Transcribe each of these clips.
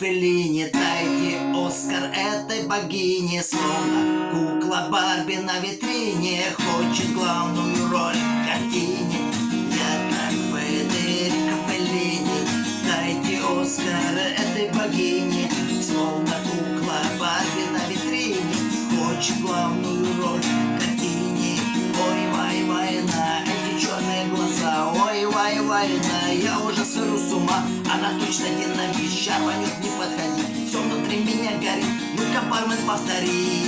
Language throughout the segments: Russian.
Феллини Дайте Оскар этой богине Словно кукла Барби на витрине Хочет главную роль в картине. Я как Федерико Феллини Дайте Оскар этой богине Словно кукла Барби на витрине Хочет главную роль война, я уже сыру с ума. Она точно динамит, шарпанет, не подходи. Все внутри меня горит, ну-ка, бармен, повтори.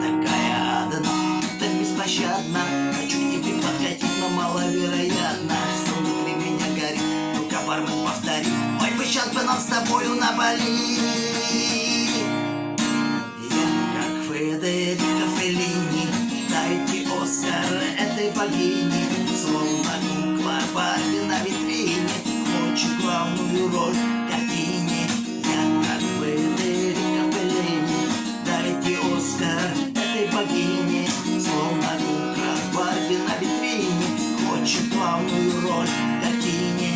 Такая одна, так беспощадна. Хочу к тебе подкатить, но маловероятно. Все внутри меня горит, ну-ка, бармен, повтори. Ой, бы сейчас бы нам с тобою на Бали я как Федерико Феллини Дайте Оскар этой богине Барби на витрине. Хочет главную роль в картине? Я как Федерико Феллини Дайте Оскар этой богине. Словно кукла Барби на витрине. Хочет главную роль в картине?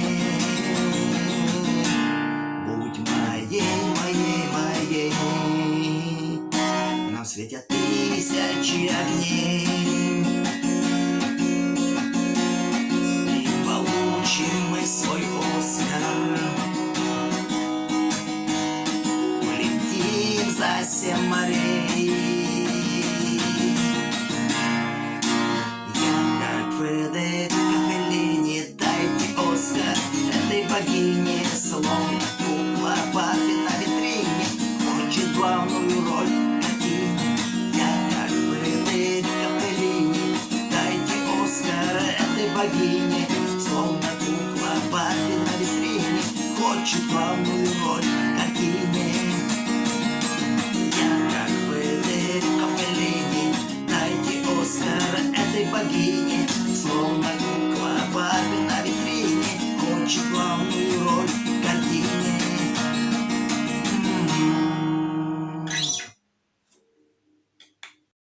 Будь моей, моей, моей. Нам светят тысячи огней Семь морей Я как Федерико Феллини Дайте Оскар этой богине. Словно кукла Барби на витрине Хочет главную роль. Я как Федерико Феллини Дайте Оскар этой богине. Словно кукла Барби на витрине Хочет главную роль. Картине богини, словно